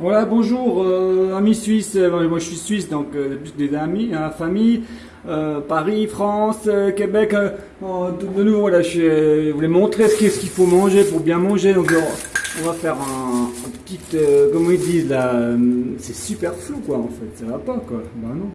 Voilà, bonjour, euh, amis suisses. Euh, moi, je suis suisse, donc euh, des amis, hein, famille. Euh, Paris, France, euh, Québec. euh, de, nouveau, voilà, euh, je, voulais montrer ce qu'il ce faut manger pour bien manger. Donc, on va faire un, un petit, euh, comment ils disent là, c'est super flou, quoi, en fait. Ça va pas, quoi. Ben non.